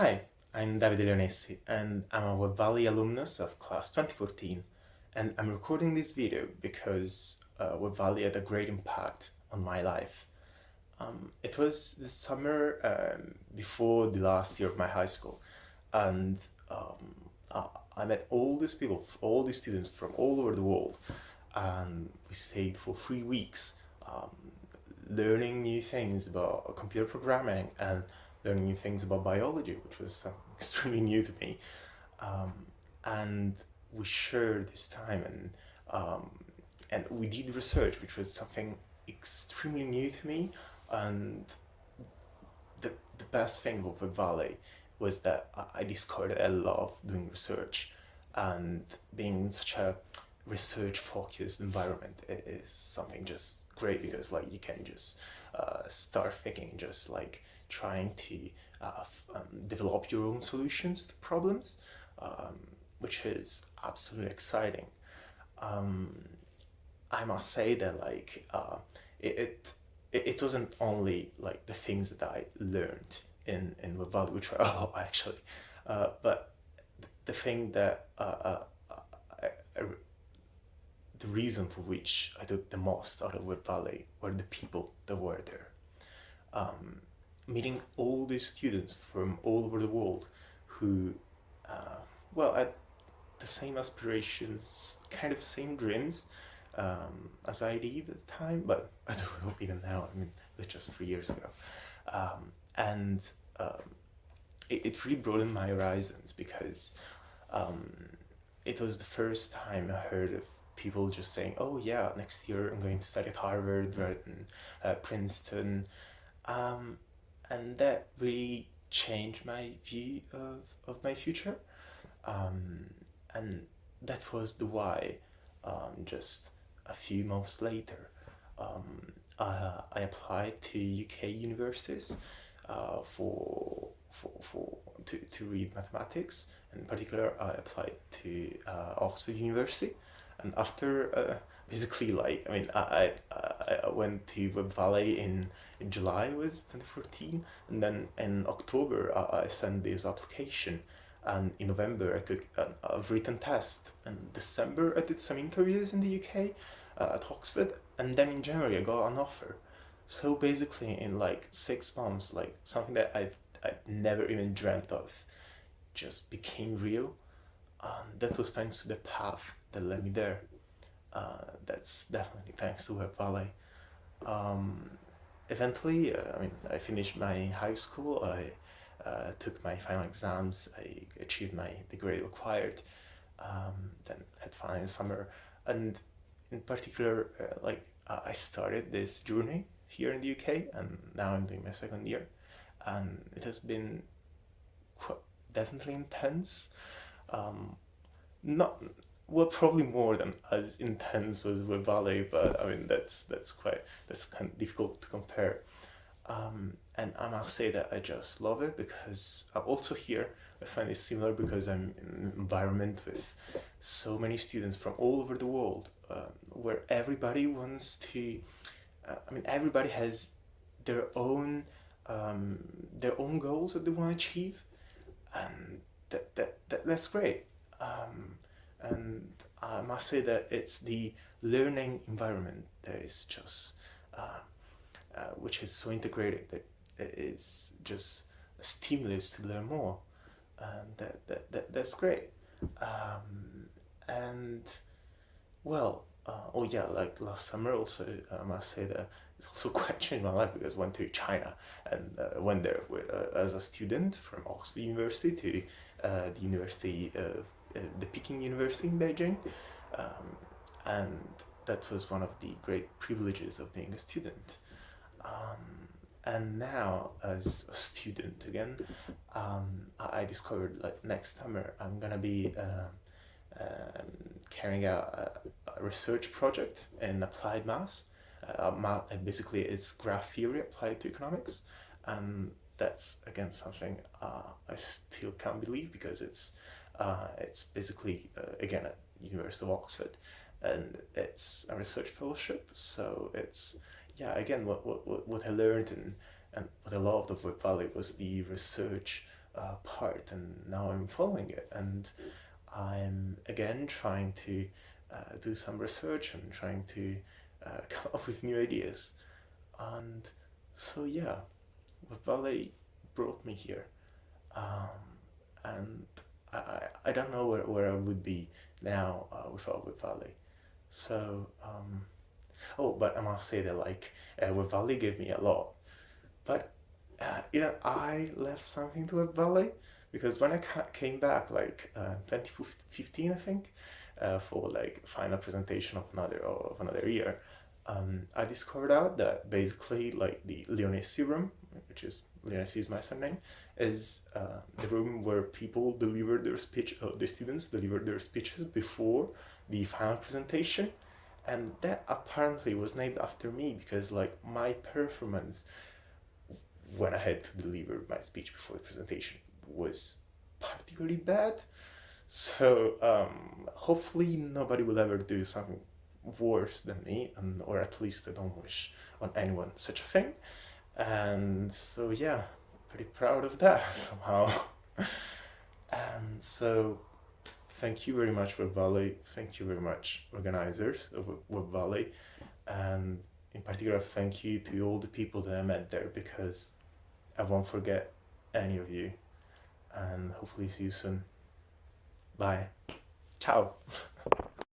Hi, I'm Davide Leonessi and I'm a Web Valley alumnus of class 2014 and I'm recording this video because uh, Web Valley had a great impact on my life. Um, it was the summer um, before the last year of my high school and um, I, I met all these people, all these students from all over the world and we stayed for three weeks um, learning new things about computer programming and learning new things about biology, which was extremely new to me. Um, and we shared this time and um, and we did research, which was something extremely new to me. And the, the best thing about the Valley was that I discovered I love doing research and being in such a research focused environment is something just great because like you can just uh, start thinking just like trying to uh, um, develop your own solutions to problems um, which is absolutely exciting um, I must say that like uh, it, it it wasn't only like the things that I learned in in the which were actually uh, but the thing that uh, uh, I, I, the reason for which I took the most out of Web Valley were the people that were there. Um, meeting all these students from all over the world who, uh, well, had the same aspirations, kind of same dreams um, as I did at the time, but I don't know even now, I mean, was just three years ago. Um, and um, it, it, really broadened my horizons because um, it was the first time I heard of people just saying, oh yeah, next year I'm going to study at Harvard rather than uh, Princeton. Um, and that really changed my view of, of my future. Um, and that was the why um, just a few months later um, uh, I applied to UK universities uh, for, for, for to, to read mathematics and in particular I applied to uh, Oxford University and after uh, basically like I mean I, I, I went to Web Valley in, in July was 2014 and then in October I, I sent this application. And in November I took a, written test. And December I did some interviews in the UK uh, at Oxford. And then in January I got an offer. So basically in like six months like something that I've, I've never even dreamt of just became real and that was thanks to the path that led me there. Uh, that's definitely thanks to Web Valley. Um, eventually, uh, I mean, I finished my high school, I uh, took my final exams, I achieved my degree required, um, then had fun in summer, and in particular, uh, like I started this journey here in the UK, and now I'm doing my second year, and it has been definitely intense. Um, not well, probably more than as intense as Web Valley, but I mean that's that's quite that's kind of difficult to compare. Um, and I must say that I just love it because also here I find it similar because I'm in an environment with so many students from all over the world um, where everybody wants to, uh, I mean everybody has their own um, their own goals that they want to achieve and that, that, that that's great. Um, and I must say that it's the learning environment that is just uh, uh, which is so integrated that it is just a stimulus to learn more. And that, that, that that's great. Um, and well uh, oh yeah like last summer also I must say that it's also quite changed my life because I went to China and uh, went there with, uh, as a student from Oxford University to the University of uh, the Peking University in Beijing. Um, and that was one of the great privileges of being a student. Um, and now as a student again um, I discovered like next summer I'm gonna be uh, carrying out a, a, research project in applied maths. Uh, math, basically it's graph theory applied to economics. And that's again something uh, I still can't believe because it's uh, it's basically, uh, again, at University of Oxford, and it's a research fellowship. So it's, yeah, again, what, what, what I learned and, and what I loved of Web Valley was the research uh, part and now I'm following it and I'm again trying to uh, do some research and trying to uh, come up with new ideas and so yeah Web Valley brought me here. Um, and I, I don't know where, where I would be now uh, without Web Valley. So um, oh but I must say that like uh, Web Valley gave me a lot. But uh, yeah, I left something to Web Valley because when I came back, like uh, 2015, I think, uh, for like final presentation of another of another year, um, I discovered out that basically like the Leonessi room, which is Leonessi is my surname, is uh, the room where people deliver their speech, uh, the students deliver their speeches before the final presentation, and that apparently was named after me because like my performance when I had to deliver my speech before the presentation was particularly bad. So um, hopefully nobody will ever do something worse than me, and or at least I don't wish on anyone such a thing. And so yeah, pretty proud of that somehow. and so thank you very much Web Valley, thank you very much organizers of Web Valley, and in particular thank you to all the people that I met there because I won't forget any of you and hopefully see you soon. Bye. Ciao.